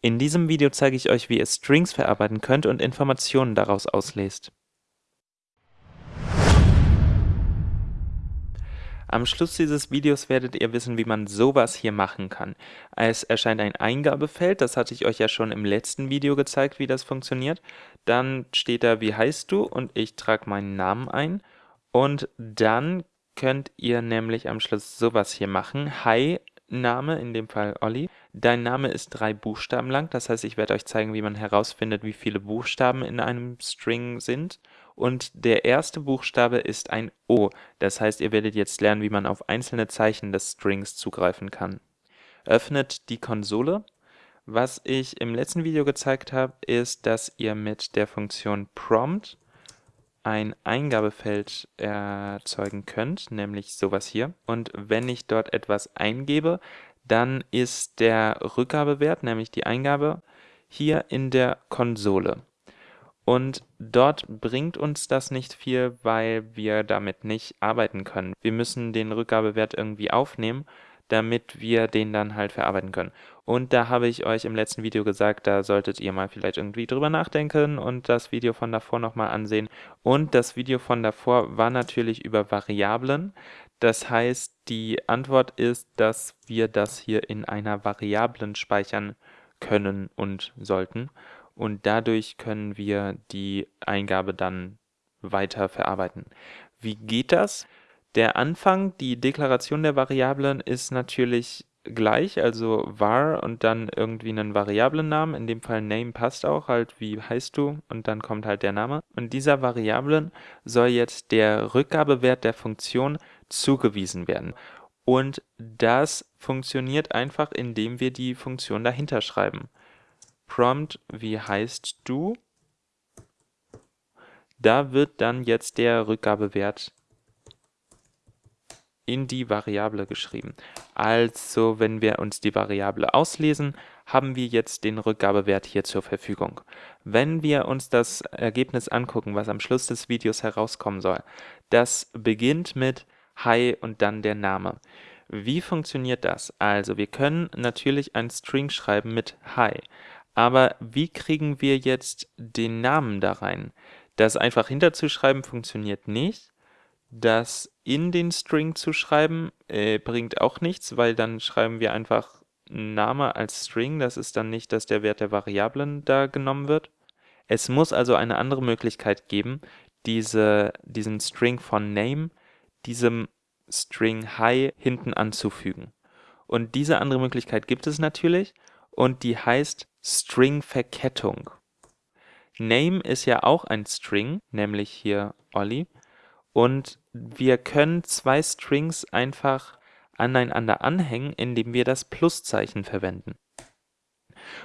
In diesem Video zeige ich euch, wie ihr Strings verarbeiten könnt und Informationen daraus auslest. Am Schluss dieses Videos werdet ihr wissen, wie man sowas hier machen kann. Es erscheint ein Eingabefeld, das hatte ich euch ja schon im letzten Video gezeigt, wie das funktioniert. Dann steht da, wie heißt du und ich trage meinen Namen ein. Und dann könnt ihr nämlich am Schluss sowas hier machen. Hi, Name, in dem Fall Olli. Dein Name ist drei Buchstaben lang, das heißt, ich werde euch zeigen, wie man herausfindet, wie viele Buchstaben in einem String sind. Und der erste Buchstabe ist ein O, das heißt, ihr werdet jetzt lernen, wie man auf einzelne Zeichen des Strings zugreifen kann. Öffnet die Konsole. Was ich im letzten Video gezeigt habe, ist, dass ihr mit der Funktion prompt ein Eingabefeld erzeugen könnt, nämlich sowas hier. Und wenn ich dort etwas eingebe, dann ist der Rückgabewert, nämlich die Eingabe, hier in der Konsole. Und dort bringt uns das nicht viel, weil wir damit nicht arbeiten können. Wir müssen den Rückgabewert irgendwie aufnehmen damit wir den dann halt verarbeiten können. Und da habe ich euch im letzten Video gesagt, da solltet ihr mal vielleicht irgendwie drüber nachdenken und das Video von davor nochmal ansehen. Und das Video von davor war natürlich über Variablen. Das heißt, die Antwort ist, dass wir das hier in einer Variablen speichern können und sollten. Und dadurch können wir die Eingabe dann weiter verarbeiten. Wie geht das? Der Anfang, die Deklaration der Variablen ist natürlich gleich, also var und dann irgendwie einen Variablennamen, in dem Fall Name passt auch, halt wie heißt du und dann kommt halt der Name. Und dieser Variablen soll jetzt der Rückgabewert der Funktion zugewiesen werden. Und das funktioniert einfach, indem wir die Funktion dahinter schreiben. Prompt, wie heißt du? Da wird dann jetzt der Rückgabewert in die Variable geschrieben. Also, wenn wir uns die Variable auslesen, haben wir jetzt den Rückgabewert hier zur Verfügung. Wenn wir uns das Ergebnis angucken, was am Schluss des Videos herauskommen soll, das beginnt mit Hi und dann der Name. Wie funktioniert das? Also, wir können natürlich ein String schreiben mit Hi, aber wie kriegen wir jetzt den Namen da rein? Das einfach hinterzuschreiben funktioniert nicht. Das in den String zu schreiben, äh, bringt auch nichts, weil dann schreiben wir einfach Name als String. Das ist dann nicht, dass der Wert der Variablen da genommen wird. Es muss also eine andere Möglichkeit geben, diese, diesen String von Name diesem String Hi hinten anzufügen. Und diese andere Möglichkeit gibt es natürlich und die heißt String-Verkettung. Name ist ja auch ein String, nämlich hier Olli. Und wir können zwei Strings einfach aneinander anhängen, indem wir das Pluszeichen verwenden.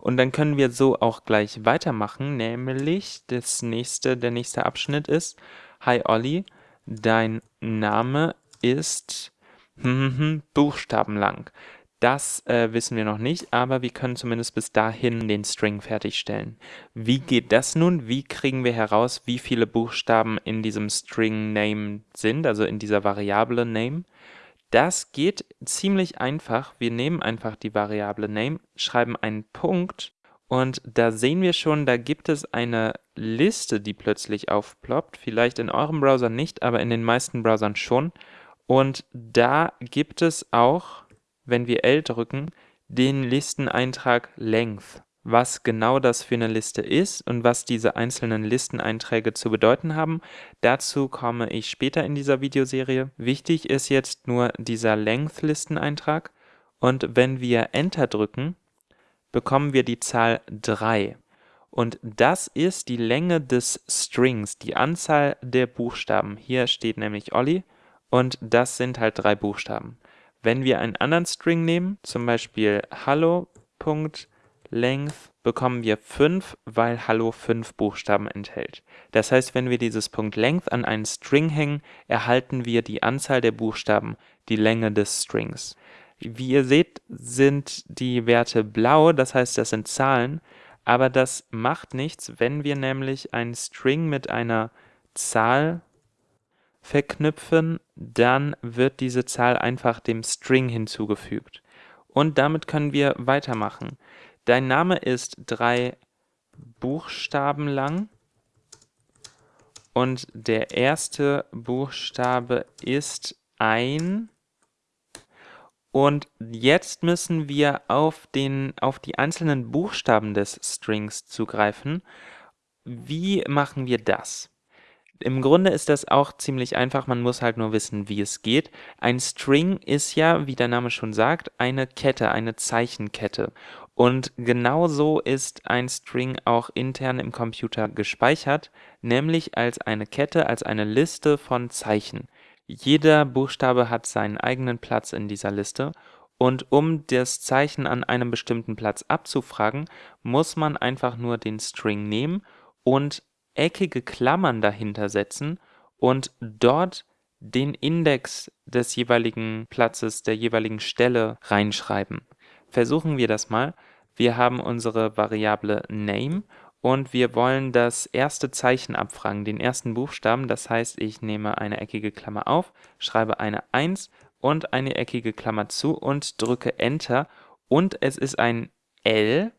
Und dann können wir so auch gleich weitermachen, nämlich das nächste, der nächste Abschnitt ist, Hi Olli, dein Name ist buchstabenlang. Das äh, wissen wir noch nicht, aber wir können zumindest bis dahin den String fertigstellen. Wie geht das nun? Wie kriegen wir heraus, wie viele Buchstaben in diesem String Name sind, also in dieser Variable Name? Das geht ziemlich einfach. Wir nehmen einfach die Variable Name, schreiben einen Punkt und da sehen wir schon, da gibt es eine Liste, die plötzlich aufploppt. Vielleicht in eurem Browser nicht, aber in den meisten Browsern schon. Und da gibt es auch wenn wir L drücken, den Listeneintrag Length. Was genau das für eine Liste ist und was diese einzelnen Listeneinträge zu bedeuten haben, dazu komme ich später in dieser Videoserie. Wichtig ist jetzt nur dieser Length-Listeneintrag und wenn wir Enter drücken, bekommen wir die Zahl 3. Und das ist die Länge des Strings, die Anzahl der Buchstaben. Hier steht nämlich Olli und das sind halt drei Buchstaben. Wenn wir einen anderen String nehmen, zum Beispiel hallo.length, bekommen wir 5, weil hallo 5 Buchstaben enthält. Das heißt, wenn wir dieses .length an einen String hängen, erhalten wir die Anzahl der Buchstaben, die Länge des Strings. Wie ihr seht, sind die Werte blau, das heißt, das sind Zahlen, aber das macht nichts, wenn wir nämlich einen String mit einer Zahl verknüpfen, dann wird diese Zahl einfach dem String hinzugefügt. Und damit können wir weitermachen. Dein Name ist drei Buchstaben lang und der erste Buchstabe ist ein und jetzt müssen wir auf, den, auf die einzelnen Buchstaben des Strings zugreifen. Wie machen wir das? Im Grunde ist das auch ziemlich einfach, man muss halt nur wissen, wie es geht. Ein String ist ja, wie der Name schon sagt, eine Kette, eine Zeichenkette. Und genauso ist ein String auch intern im Computer gespeichert, nämlich als eine Kette, als eine Liste von Zeichen. Jeder Buchstabe hat seinen eigenen Platz in dieser Liste und um das Zeichen an einem bestimmten Platz abzufragen, muss man einfach nur den String nehmen und eckige Klammern dahinter setzen und dort den Index des jeweiligen Platzes, der jeweiligen Stelle reinschreiben. Versuchen wir das mal. Wir haben unsere Variable Name und wir wollen das erste Zeichen abfragen, den ersten Buchstaben. Das heißt, ich nehme eine eckige Klammer auf, schreibe eine 1 und eine eckige Klammer zu und drücke Enter. Und es ist ein L.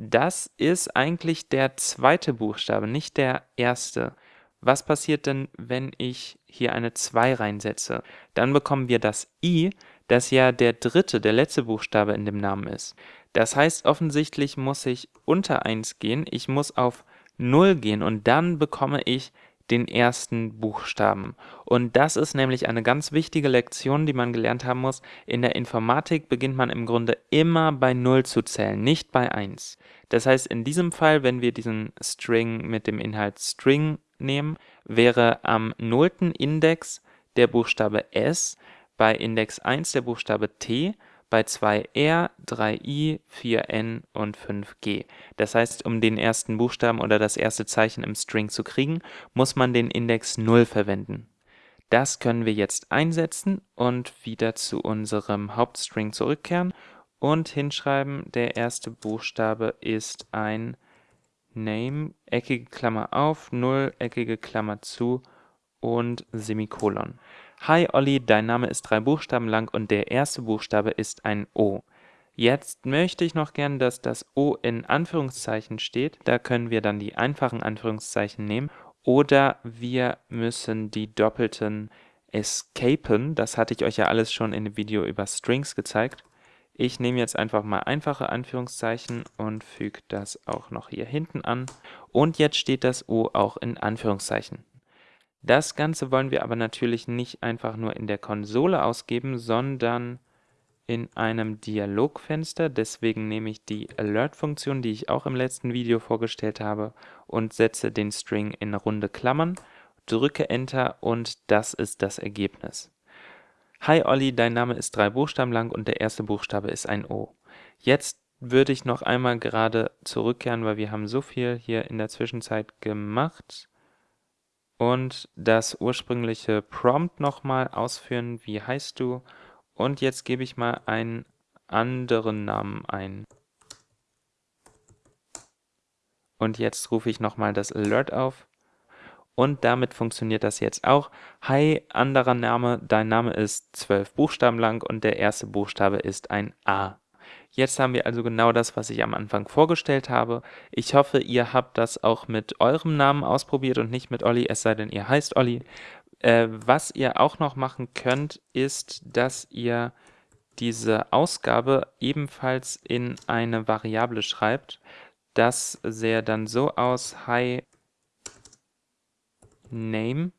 Das ist eigentlich der zweite Buchstabe, nicht der erste. Was passiert denn, wenn ich hier eine 2 reinsetze? Dann bekommen wir das I, das ja der dritte, der letzte Buchstabe in dem Namen ist. Das heißt, offensichtlich muss ich unter 1 gehen, ich muss auf 0 gehen und dann bekomme ich den ersten Buchstaben. Und das ist nämlich eine ganz wichtige Lektion, die man gelernt haben muss. In der Informatik beginnt man im Grunde immer bei 0 zu zählen, nicht bei 1. Das heißt, in diesem Fall, wenn wir diesen String mit dem Inhalt String nehmen, wäre am nullten Index der Buchstabe S, bei Index 1 der Buchstabe T bei 2R, 3I, 4N und 5G. Das heißt, um den ersten Buchstaben oder das erste Zeichen im String zu kriegen, muss man den Index 0 verwenden. Das können wir jetzt einsetzen und wieder zu unserem Hauptstring zurückkehren und hinschreiben, der erste Buchstabe ist ein Name, eckige Klammer auf, 0, eckige Klammer zu und Semikolon. Hi Olli, dein Name ist drei Buchstaben lang und der erste Buchstabe ist ein O. Jetzt möchte ich noch gern, dass das O in Anführungszeichen steht. Da können wir dann die einfachen Anführungszeichen nehmen. Oder wir müssen die doppelten escapen. Das hatte ich euch ja alles schon in dem Video über Strings gezeigt. Ich nehme jetzt einfach mal einfache Anführungszeichen und füge das auch noch hier hinten an. Und jetzt steht das O auch in Anführungszeichen. Das Ganze wollen wir aber natürlich nicht einfach nur in der Konsole ausgeben, sondern in einem Dialogfenster. Deswegen nehme ich die Alert-Funktion, die ich auch im letzten Video vorgestellt habe, und setze den String in runde Klammern, drücke Enter und das ist das Ergebnis. Hi Olli, dein Name ist drei Buchstaben lang und der erste Buchstabe ist ein O. Jetzt würde ich noch einmal gerade zurückkehren, weil wir haben so viel hier in der Zwischenzeit gemacht und das ursprüngliche Prompt nochmal ausführen, wie heißt du? Und jetzt gebe ich mal einen anderen Namen ein. Und jetzt rufe ich nochmal das Alert auf. Und damit funktioniert das jetzt auch. Hi, anderer Name, dein Name ist zwölf Buchstaben lang und der erste Buchstabe ist ein A. Jetzt haben wir also genau das, was ich am Anfang vorgestellt habe. Ich hoffe, ihr habt das auch mit eurem Namen ausprobiert und nicht mit Olli, es sei denn, ihr heißt Olli. Äh, was ihr auch noch machen könnt, ist, dass ihr diese Ausgabe ebenfalls in eine Variable schreibt. Das sähe dann so aus, hi name.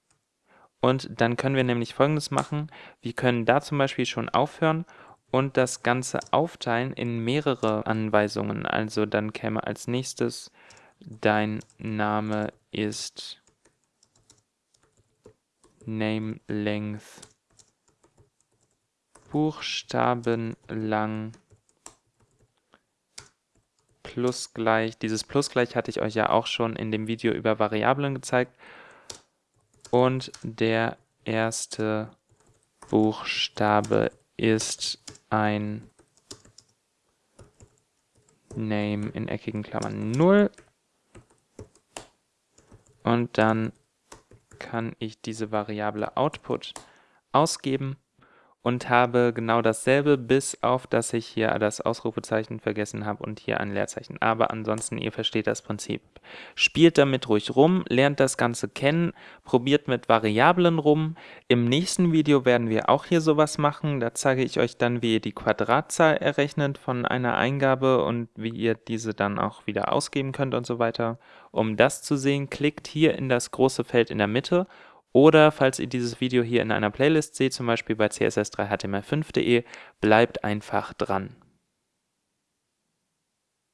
Und dann können wir nämlich folgendes machen. Wir können da zum Beispiel schon aufhören und das Ganze aufteilen in mehrere Anweisungen. Also dann käme als nächstes dein Name ist Name Length Buchstaben lang plus gleich. Dieses plus gleich hatte ich euch ja auch schon in dem Video über Variablen gezeigt. Und der erste Buchstabe ist ein Name in eckigen Klammern 0 und dann kann ich diese Variable Output ausgeben und habe genau dasselbe, bis auf, dass ich hier das Ausrufezeichen vergessen habe und hier ein Leerzeichen. Aber ansonsten, ihr versteht das Prinzip. Spielt damit ruhig rum, lernt das Ganze kennen, probiert mit Variablen rum. Im nächsten Video werden wir auch hier sowas machen. Da zeige ich euch dann, wie ihr die Quadratzahl errechnet von einer Eingabe und wie ihr diese dann auch wieder ausgeben könnt und so weiter. Um das zu sehen, klickt hier in das große Feld in der Mitte oder falls ihr dieses Video hier in einer Playlist seht, zum Beispiel bei css3html5.de, bleibt einfach dran.